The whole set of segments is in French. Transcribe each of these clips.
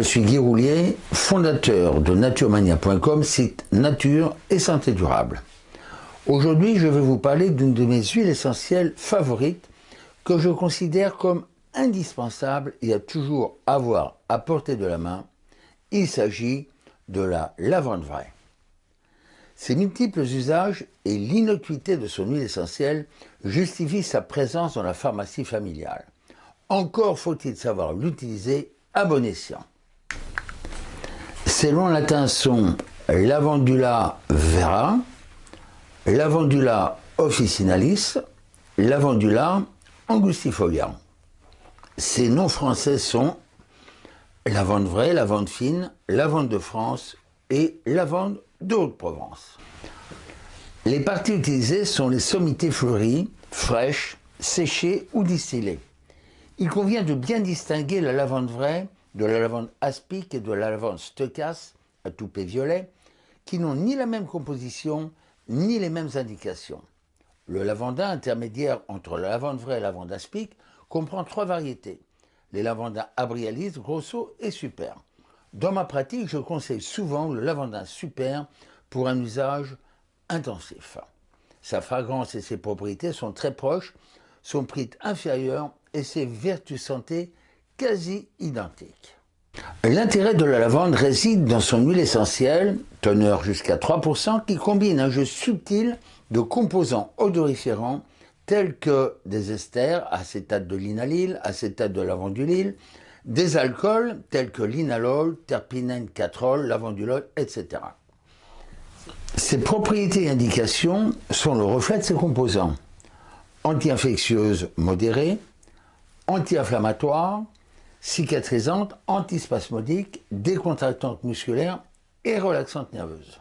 suis Guy Roulier, fondateur de naturemania.com, site nature et santé durable. Aujourd'hui, je vais vous parler d'une de mes huiles essentielles favorites que je considère comme indispensable et à toujours avoir à portée de la main. Il s'agit de la lavande vraie. Ses multiples usages et l'innocuité de son huile essentielle justifient sa présence dans la pharmacie familiale. Encore faut-il savoir l'utiliser à bon escient. Latins sont Lavandula vera, Lavandula officinalis, Lavandula angustifolia. Ses noms français sont lavande vraie, lavande fine, lavande de France et lavande de Haute-Provence. Les parties utilisées sont les sommités fleuries, fraîches, séchées ou distillées. Il convient de bien distinguer la lavande vraie de la lavande aspic et de la lavande stochas à toupet violet, qui n'ont ni la même composition ni les mêmes indications. Le lavandin intermédiaire entre la lavande vraie et la lavande aspic comprend trois variétés. Les lavandins abrialis, grosso et super. Dans ma pratique, je conseille souvent le lavandin super pour un usage intensif. Sa fragrance et ses propriétés sont très proches, son prix inférieur et ses vertus santé quasi identiques. L'intérêt de la lavande réside dans son huile essentielle, teneur jusqu'à 3%, qui combine un jeu subtil de composants odoriférants tels que des esters, acétate de linalyle, acétate de lavandulyle, des alcools tels que l'inalol, terpinène 4 lavandulol, etc. Ces propriétés et indications sont le reflet de ces composants. Anti-infectieuse modérée, anti-inflammatoire, cicatrisante, antispasmodique, décontractante musculaire et relaxante nerveuse.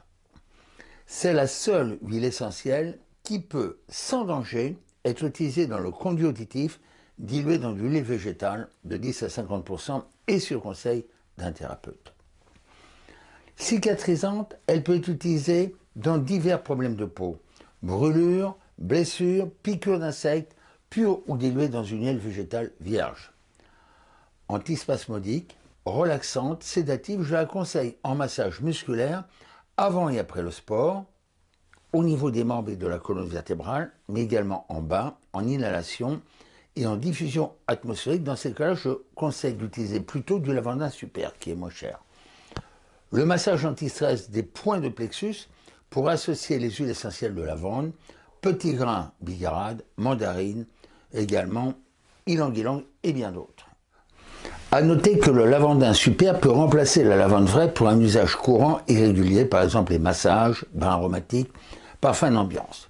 C'est la seule huile essentielle qui peut, sans danger, être utilisée dans le conduit auditif dilué dans du lait végétal de 10 à 50% et sur conseil d'un thérapeute. Cicatrisante, elle peut être utilisée dans divers problèmes de peau, brûlures, blessures, piqûres d'insectes, pure ou diluée dans une huile végétale vierge. Antispasmodique, relaxante, sédative, je la conseille en massage musculaire avant et après le sport, au niveau des membres et de la colonne vertébrale, mais également en bas, en inhalation et en diffusion atmosphérique. Dans ces cas-là, je conseille d'utiliser plutôt du lavandin super, qui est moins cher. Le massage anti-stress des points de plexus pour associer les huiles essentielles de lavande, petits grains bigarade, mandarine, également ylang-ylang et bien d'autres. A noter que le lavandin super peut remplacer la lavande vraie pour un usage courant et régulier, par exemple les massages, bains aromatiques, parfums d'ambiance.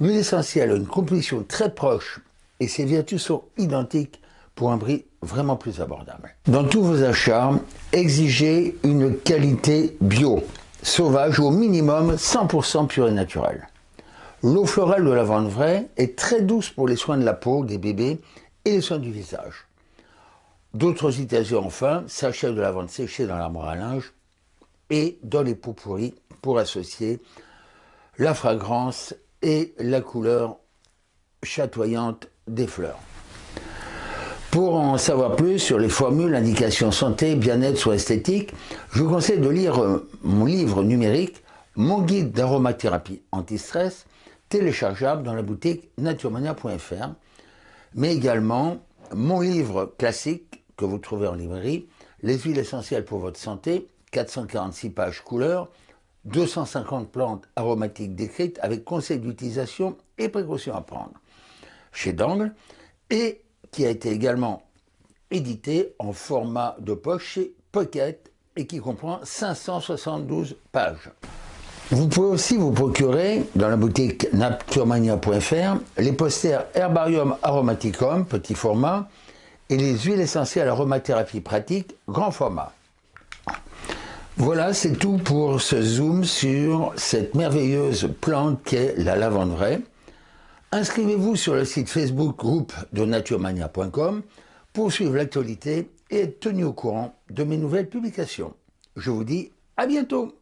L'huile essentielle a une composition très proche et ses vertus sont identiques pour un prix vraiment plus abordable. Dans tous vos achats, exigez une qualité bio, sauvage au minimum 100% pure et naturelle. L'eau florale de lavande vraie est très douce pour les soins de la peau des bébés et les soins du visage. D'autres utilisations enfin, sachet de lavande séchée dans l'armoire à linge et dans les pots pourris pour associer la fragrance et la couleur chatoyante des fleurs. Pour en savoir plus sur les formules, indications santé, bien-être ou esthétique, je vous conseille de lire euh, mon livre numérique, mon guide d'aromathérapie anti-stress, téléchargeable dans la boutique naturemania.fr, mais également mon livre classique que vous trouvez en librairie, Les huiles essentielles pour votre santé, 446 pages couleur, 250 plantes aromatiques décrites avec conseils d'utilisation et précautions à prendre chez Dangle et qui a été également édité en format de poche chez Pocket et qui comprend 572 pages. Vous pouvez aussi vous procurer dans la boutique naturemania.fr les posters Herbarium Aromaticum, petit format, et les huiles essentielles aromathérapie pratique, grand format. Voilà, c'est tout pour ce zoom sur cette merveilleuse plante qu'est la lavande vraie. Inscrivez-vous sur le site Facebook groupe de naturemania.com pour suivre l'actualité et être tenu au courant de mes nouvelles publications. Je vous dis à bientôt